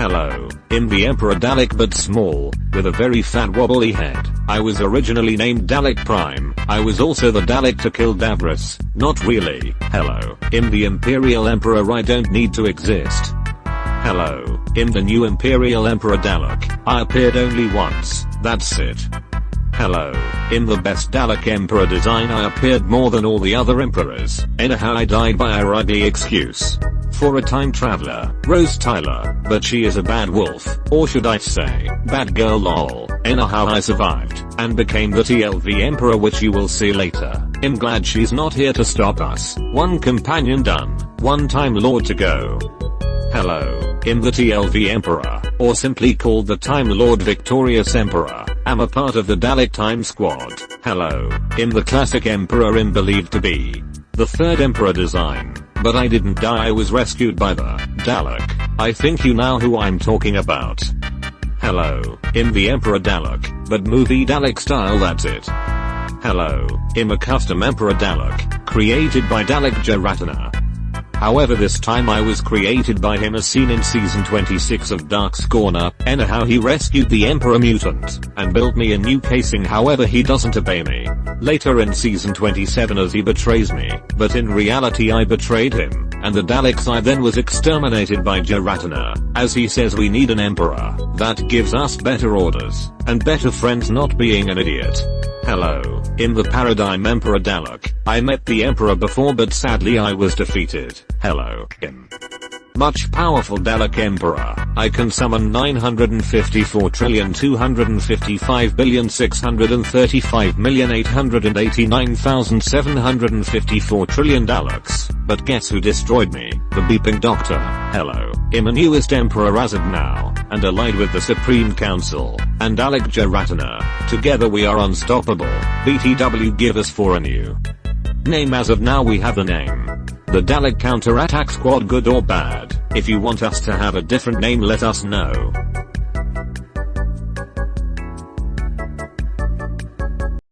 Hello, I'm the Emperor Dalek but small, with a very fat wobbly head. I was originally named Dalek Prime. I was also the Dalek to kill Davros. Not really. Hello, I'm the Imperial Emperor I don't need to exist. Hello, I'm the new Imperial Emperor Dalek. I appeared only once, that's it. Hello, in the best Dalek Emperor design I appeared more than all the other emperors, anyhow I died by a ugly excuse. For a time traveler, Rose Tyler, but she is a bad wolf, or should I say, bad girl lol, anyhow I survived, and became the TLV Emperor which you will see later. I'm glad she's not here to stop us. One companion done, one time lord to go. Hello, I'm the TLV Emperor, or simply called the Time Lord Victorious Emperor. I'm a part of the Dalek Time Squad. Hello, I'm the classic Emperor I'm believed to be. The third Emperor design, but I didn't die I was rescued by the Dalek. I think you know who I'm talking about. Hello, I'm the Emperor Dalek, but movie Dalek style that's it. Hello, I'm a custom Emperor Dalek, created by Dalek Jaratana. However this time I was created by him as seen in season 26 of Dark Scorner, anyhow he rescued the Emperor Mutant, and built me a new casing however he doesn't obey me. Later in season 27 as he betrays me, but in reality I betrayed him, and the Daleks I then was exterminated by Jaratana, as he says we need an Emperor, that gives us better orders, and better friends not being an idiot. Hello, in the Paradigm Emperor Dalek, I met the Emperor before but sadly I was defeated. Hello, him. Much powerful Dalek Emperor, I can summon 954 trillion 255 billion 635 million 889,754 trillion Daleks, but guess who destroyed me? The beeping doctor. Hello, I'm a newest emperor as of now, and allied with the Supreme Council, and Dalek Jaratana. Together we are unstoppable. BTW give us for a new name as of now we have a name. The Dalek Counterattack Squad good or bad, if you want us to have a different name let us know.